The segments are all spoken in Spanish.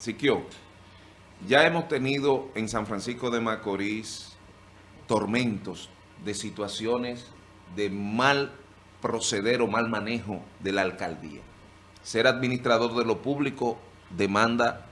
Siquio, ya hemos tenido en San Francisco de Macorís tormentos de situaciones de mal proceder o mal manejo de la alcaldía. Ser administrador de lo público demanda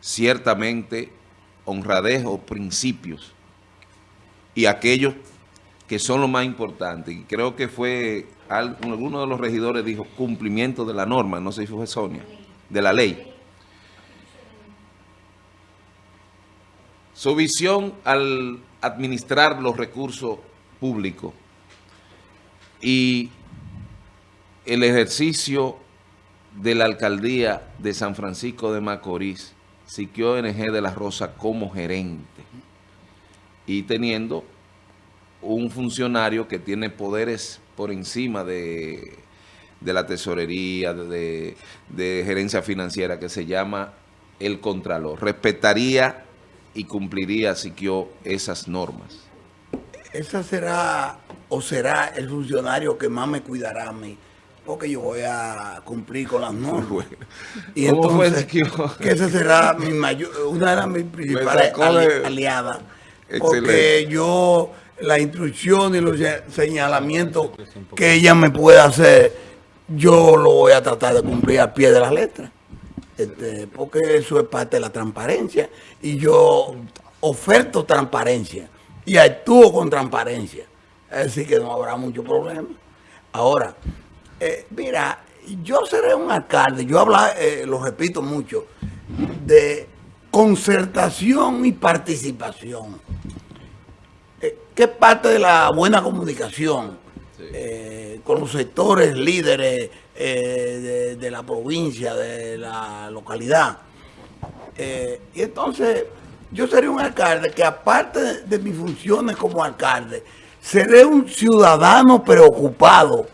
ciertamente honradez o principios y aquellos que son lo más importante. Y creo que fue, alguno de los regidores dijo cumplimiento de la norma, no sé si fue Sonia, de la ley. Su visión al administrar los recursos públicos y el ejercicio de la alcaldía de San Francisco de Macorís, Siquio NG de la Rosa como gerente y teniendo un funcionario que tiene poderes por encima de, la tesorería, de, de gerencia financiera, que se llama el Contralor. Respetaría y cumpliría Siquio esas normas. Esa será o será el funcionario que más me cuidará a mí, porque yo voy a cumplir con las normas. Y entonces, que esa será mi mayor, una de mis principales aliadas, porque yo, la instrucción y los señalamientos que ella me puede hacer, yo lo voy a tratar de cumplir al pie de la letra. Este, porque eso es parte de la transparencia y yo oferto transparencia y actúo con transparencia. Así que no habrá mucho problema. Ahora, eh, mira, yo seré un alcalde, yo hablo, eh, lo repito mucho, de concertación y participación. Eh, ¿Qué parte de la buena comunicación con los sectores líderes eh, de, la provincia, de la localidad. Eh, y entonces yo seré un alcalde que aparte de, mis funciones como alcalde, seré un ciudadano preocupado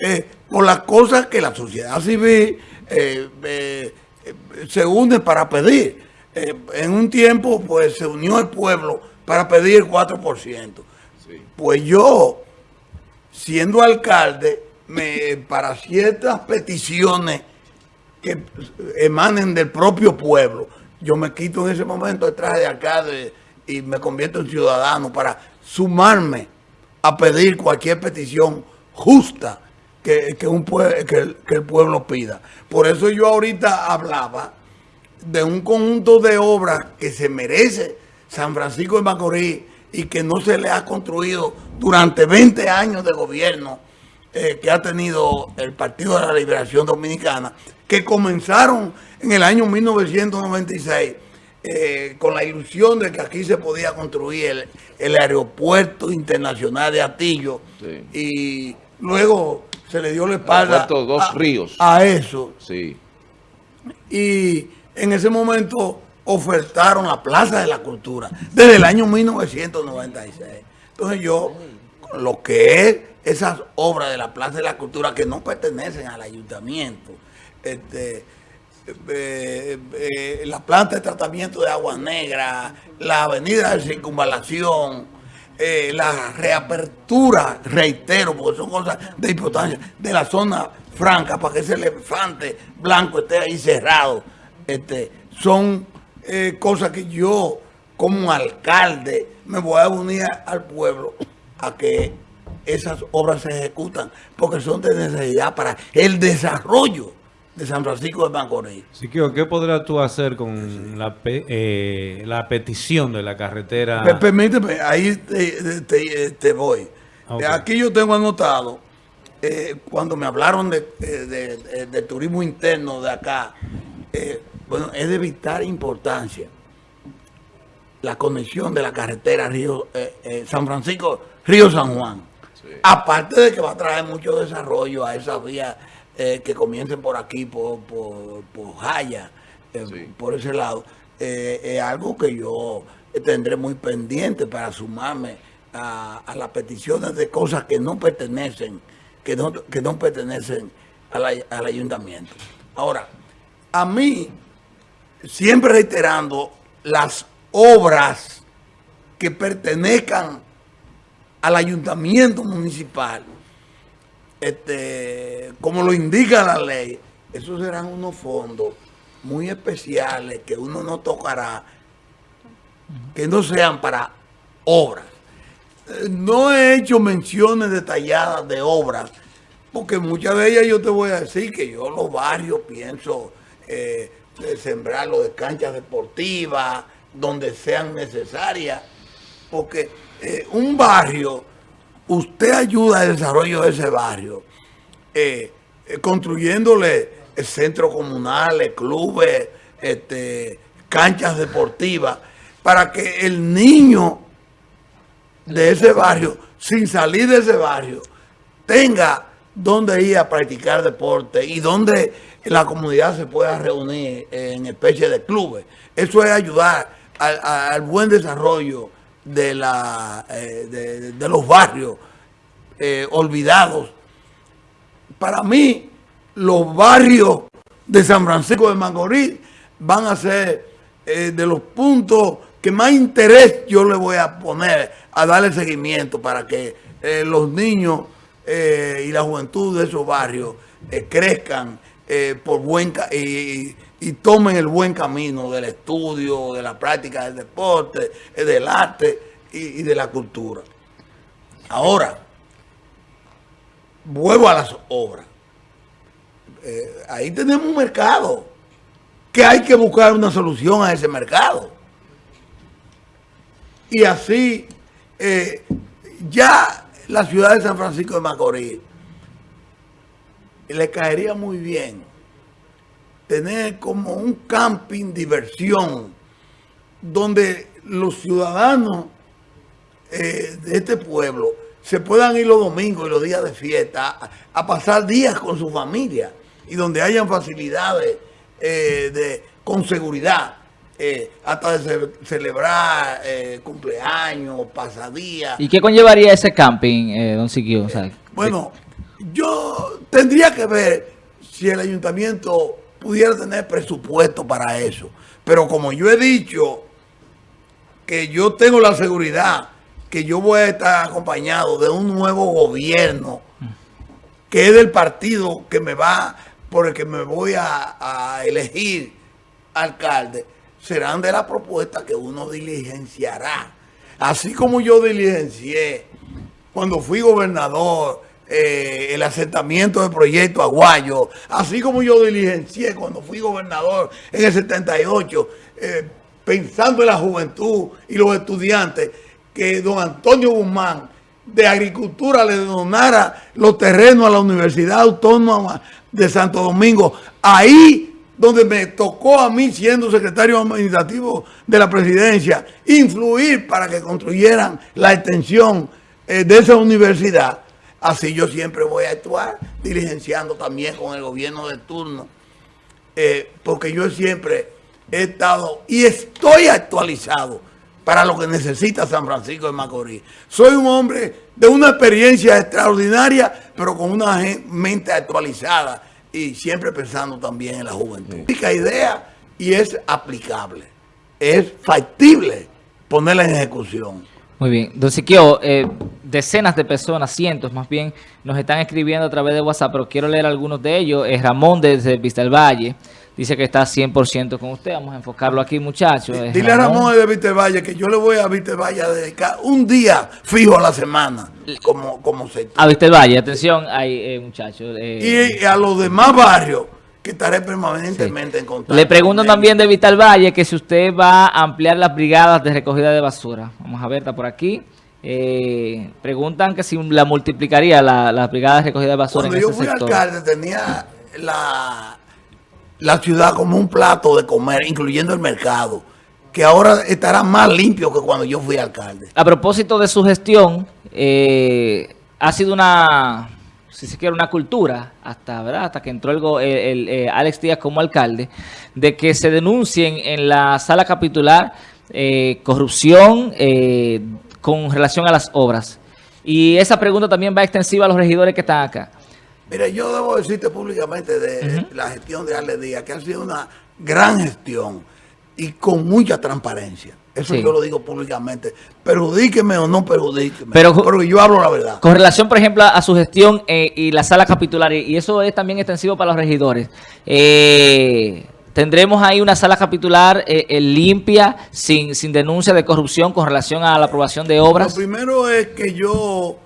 eh, por las cosas que la sociedad civil se une para pedir. en un tiempo pues se unió el pueblo para pedir el 4%. Pues yo, siendo alcalde, para ciertas peticiones que emanen del propio pueblo, yo me quito en ese momento el traje de alcalde y me convierto en ciudadano para sumarme a pedir cualquier petición justa que, un que, que el pueblo pida. Por eso yo ahorita hablaba de un conjunto de obras que se merece San Francisco de Macorís y que no se le ha construido durante 20 años de gobierno eh, que ha tenido el Partido de la Liberación Dominicana, que comenzaron en el año 1996 eh, con la ilusión de que aquí se podía construir el, aeropuerto internacional de Atillo y luego se le dio la espalda dos a, ríos. a eso. Sí. Y en ese momento ofertaron la Plaza de la Cultura desde el año 1996. Entonces yo, lo que es esas obras de la Plaza de la Cultura que no pertenecen al ayuntamiento, este, eh, eh, la planta de tratamiento de agua negra, la avenida de circunvalación, eh, la reapertura, reitero, porque son cosas de importancia, de la zona franca para que ese elefante blanco esté ahí cerrado. Este, son cosas que yo, como alcalde, me voy a unir al pueblo a que esas obras se ejecutan porque son de necesidad para el desarrollo de San Francisco de Macorís. Siquio, ¿qué podrás tú hacer con la, eh, la petición de la carretera? permíteme, ahí te, voy. Aquí yo tengo anotado, eh, cuando me hablaron de, de, turismo interno de acá, eh, bueno, es de vital importancia la conexión de la carretera Río San Francisco, Río San Juan. Aparte de que va a traer mucho desarrollo a esas vías eh, que comiencen por aquí, por, por, Jaya, eh, por ese lado, eh, es algo que yo tendré muy pendiente para sumarme a, las peticiones de cosas que no pertenecen, que no, que no pertenecen al ayuntamiento. Ahora, a mí, siempre reiterando las obras que pertenezcan al ayuntamiento municipal, este, como lo indica la ley, esos serán unos fondos muy especiales que uno no tocará, que no sean para obras. Eh, no he hecho menciones detalladas de obras, porque muchas de ellas yo te voy a decir que yo los barrios pienso eh, sembrarlo de canchas deportivas, donde sean necesarias, porque eh, un barrio, usted ayuda al desarrollo de ese barrio, eh, eh, construyéndole centros comunales, clubes, este, canchas deportivas, para que el niño de ese barrio, sin salir de ese barrio, tenga donde ir a practicar deporte y donde la comunidad se pueda reunir en especie de clubes. Eso es ayudar al, buen desarrollo de, la, eh, de, los barrios eh, olvidados. Para mí, los barrios de San Francisco de Macorís van a ser eh, de los puntos que más interés yo le voy a poner a darle seguimiento para que los niños y la juventud de esos barrios crezcan por buen y tomen el buen camino del estudio, de la práctica del deporte, eh, del arte y, de la cultura. Ahora, vuelvo a las obras. Eh, ahí tenemos un mercado que hay que buscar una solución a ese mercado. Y así, eh, ya la ciudad de San Francisco de Macorís le caería muy bien tener como un camping diversión donde los ciudadanos eh, de este pueblo se puedan ir los domingos y los días de fiesta a, pasar días con su familia y donde hayan facilidades eh, de, con seguridad, eh, hasta de celebrar cumpleaños, pasadías. ¿Y qué conllevaría ese camping, don Siquio? bueno, yo tendría que ver si el ayuntamiento pudiera tener presupuesto para eso. Pero como yo he dicho que yo tengo la seguridad que yo voy a estar acompañado de un nuevo gobierno que es del partido que me va, por el que me voy a, elegir alcalde, serán de la propuesta que uno diligenciará. Así como yo diligencié cuando fui gobernador, eh, el asentamiento del proyecto Aguayo, así como yo diligencié cuando fui gobernador en el 78, eh, pensando en la juventud y los estudiantes, que don Antonio Guzmán de Agricultura le donara los terrenos a la Universidad Autónoma de Santo Domingo, ahí donde me tocó a mí, siendo secretario administrativo de la presidencia, influir para que construyeran la extensión eh, de esa universidad. Así yo siempre voy a actuar, diligenciando también con el gobierno de turno, eh, porque yo siempre he estado y estoy actualizado para lo que necesita San Francisco de Macorís. Soy un hombre de una experiencia extraordinaria, pero con una mente actualizada y siempre pensando también en la juventud. Única idea y es aplicable, es factible ponerla en ejecución. Muy bien. Don Siquio, eh, decenas de personas, cientos más bien, nos están escribiendo a través de WhatsApp, pero quiero leer algunos de ellos. Es Ramón desde Vista del Valle dice que está 100% con usted. Vamos a enfocarlo aquí, muchachos. Dile a Ramón de Vista del Valle que yo le voy a Vista del Valle a dedicar un día fijo a la semana, como, como se... A Vista del Valle, atención, hay eh, muchachos. Eh, y a los demás barrios que estaré permanentemente en contacto. Le pregunto también de Vital Valle que si usted va a ampliar las brigadas de recogida de basura. Vamos a ver, está por aquí. Eh, preguntan que si la multiplicaría la, las brigadas de recogida de basura Cuando yo fui alcalde tenía la, la ciudad como un plato de comer, incluyendo el mercado, que ahora estará más limpio que cuando yo fui alcalde. A propósito de su gestión, eh, ha sido una si se quiere, una cultura, hasta ¿verdad? hasta que entró el, eh, Alex Díaz como alcalde, de que se denuncien en la sala capitular eh, corrupción eh, con relación a las obras. Y esa pregunta también va extensiva a los regidores que están acá. Mire, yo debo decirte públicamente de la gestión de Alex Díaz, que ha sido una gran gestión y con mucha transparencia. Eso yo lo digo públicamente. Perjudíqueme o no perjudíqueme. Pero, yo hablo la verdad. Con relación, por ejemplo, a su gestión eh, y la sala capitular, y eso es también extensivo para los regidores. Eh, tendremos ahí una sala capitular eh, limpia, sin, sin denuncia de corrupción con relación a la aprobación de obras. Lo primero es que yo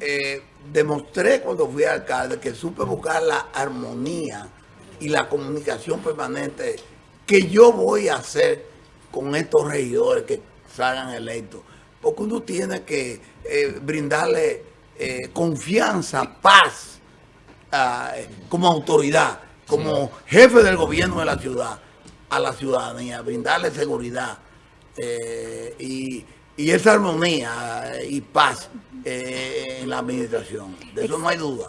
eh, demostré cuando fui alcalde que supe buscar la armonía y la comunicación permanente que yo voy a hacer con estos regidores que salgan electos. Porque uno tiene que eh, brindarle eh, confianza, paz, ah, como autoridad, como jefe del gobierno de la ciudad, a la ciudadanía, brindarle seguridad eh, y, y, esa armonía y paz en la administración. De eso no hay duda.